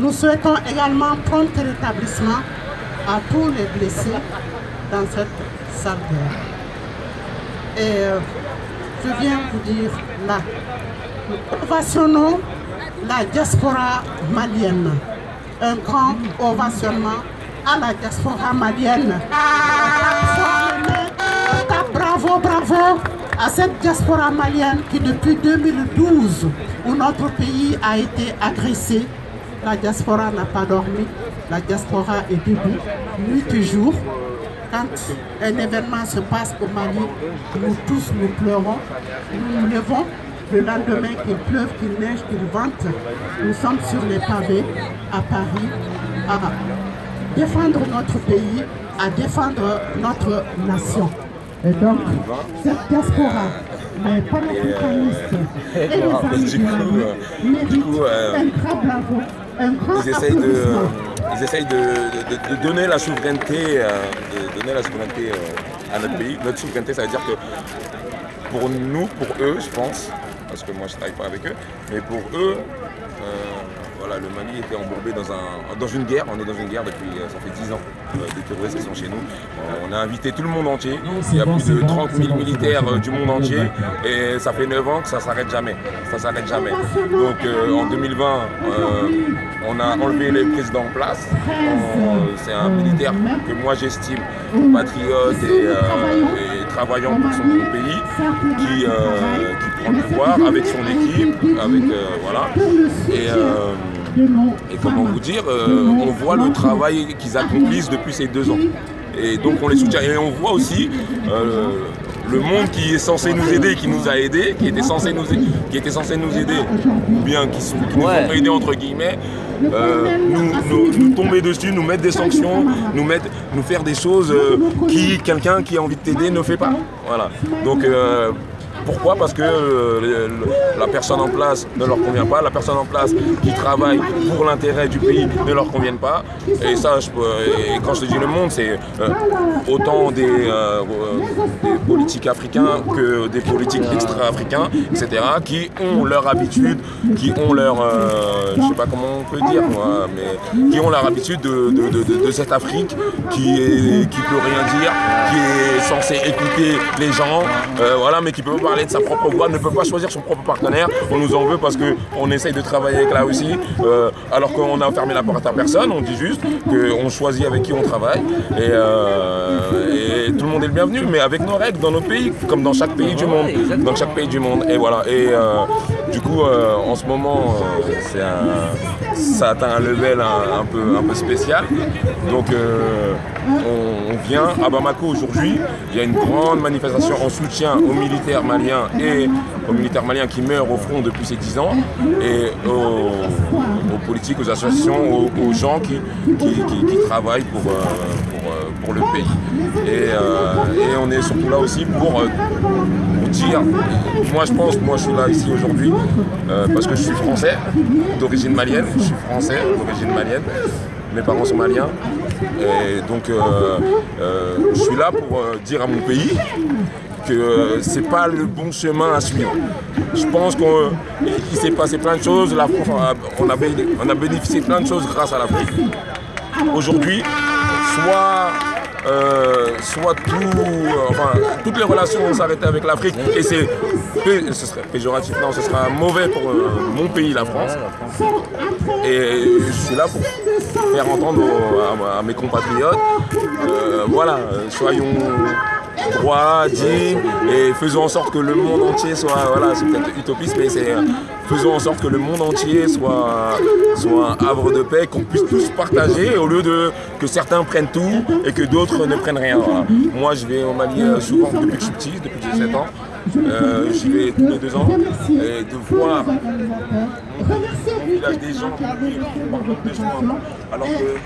Nous souhaitons également prompt rétablissement à tous les blessés dans cette salle Et euh, je viens vous dire là, nous ovationnons la diaspora malienne. Un grand ovationnement à la diaspora malienne. À cette diaspora malienne qui depuis 2012, où notre pays a été agressé, la diaspora n'a pas dormi, la diaspora est debout, nuit et jour. Quand un événement se passe au Mali, nous tous nous pleurons, nous nous levons le lendemain qu'il pleuve, qu'il neige, qu'il vente, nous sommes sur les pavés à Paris à défendre notre pays, à défendre notre nation. Et donc, cette diaspora, les panafricanistes et les amis du Mali méritent un grand bravo, un grand ils essayent de, ils essayent de, de, de, donner la souveraineté, de donner la souveraineté à notre pays. Notre souveraineté, ça veut dire que pour nous, pour eux, je pense, parce que moi je ne travaille pas avec eux, mais pour eux, euh, le Mali était embourbé dans, un, dans une guerre. On est dans une guerre depuis, ça fait 10 ans, euh, des terroristes qui sont chez nous. Euh, on a invité tout le monde entier. Il y a plus de 30 000 militaires euh, du monde entier. Et ça fait 9 ans que ça ne s'arrête jamais. Ça s'arrête jamais. Donc euh, en 2020, on a enlevé les présidents en place. C'est un militaire que moi j'estime patriote et, et, travaillant pour son pays qui, qui prend le pouvoir avec son équipe, avec voilà. Et, et comment vous dire, euh, on voit le travail qu'ils accomplissent depuis ces deux ans. Et donc on les soutient. Et on voit aussi euh, le monde qui est censé nous aider, qui nous a aidés, qui était censé nous, qui était censé nous aider, ou bien qui, sont, qui nous ont aidés entre guillemets, euh, nous, nous, tomber dessus, nous mettre des sanctions, nous, mettre, nous faire des choses euh, qui quelqu'un qui a envie de t'aider ne fait pas. Voilà. Donc pourquoi Parce que euh, la personne en place ne leur convient pas, la personne en place qui travaille pour l'intérêt du pays ne leur convient pas. Et ça, quand je te dis le monde, c'est euh, autant des, euh, des, politiques africains que des politiques extra-africains, etc., qui ont leur habitude, qui ont leur, je sais pas comment on peut dire moi, mais qui ont leur habitude de, de, de, de cette Afrique qui est, qui peut rien dire, qui est censée écouter les gens, voilà, mais qui peut pas parler de sa propre voix, ne peut pas choisir son propre partenaire. On nous en veut parce qu'on essaye de travailler avec la Russie, euh, alors qu'on a fermé la porte à personne. On dit juste qu'on choisit avec qui on travaille. Et, euh, et, tout le monde est le bienvenu, mais avec nos règles dans nos pays, comme dans chaque pays du monde. Dans chaque pays du monde. Et voilà. Et euh, du coup, en ce moment, un, ça atteint un level un, peu, spécial. Donc, on, on vient à Bamako aujourd'hui. Il y a une grande manifestation en soutien aux militaires maliens et aux militaires maliens qui meurent au front depuis ces 10 ans et aux, politiques, aux associations, aux, gens qui, travaillent pour, euh, euh, le pays. Et, euh, on est surtout là aussi pour, moi je pense, moi je suis là ici aujourd'hui parce que je suis français d'origine malienne, je suis français d'origine malienne, mes parents sont maliens et donc euh, euh, je suis là pour euh, dire à mon pays que c'est pas le bon chemin à suivre. Je pense qu'il s'est passé plein de choses, la on a, bénéficié de plein de choses grâce à l'Afrique. Aujourd'hui, soit euh, soit tout, euh, enfin, toutes les relations vont s'arrêter avec l'Afrique et c'est, ce serait péjoratif, non, ce sera mauvais pour euh, mon pays, la France. Et je suis là pour faire entendre à, à mes compatriotes, voilà, soyons droits, dignes et faisons en sorte que le monde entier soit, voilà, c'est peut-être utopiste, mais c'est faisons en sorte que le monde entier soit, soit un havre de paix, qu'on puisse tous partager au lieu de que certains prennent tout et que d'autres ne prennent rien. Voilà. Moi, je vais au Mali souvent depuis que je suis petit, depuis que j'ai 7 ans. Euh, J'y vais tous les deux ans et de voir mon village des gens qui par des gens alors que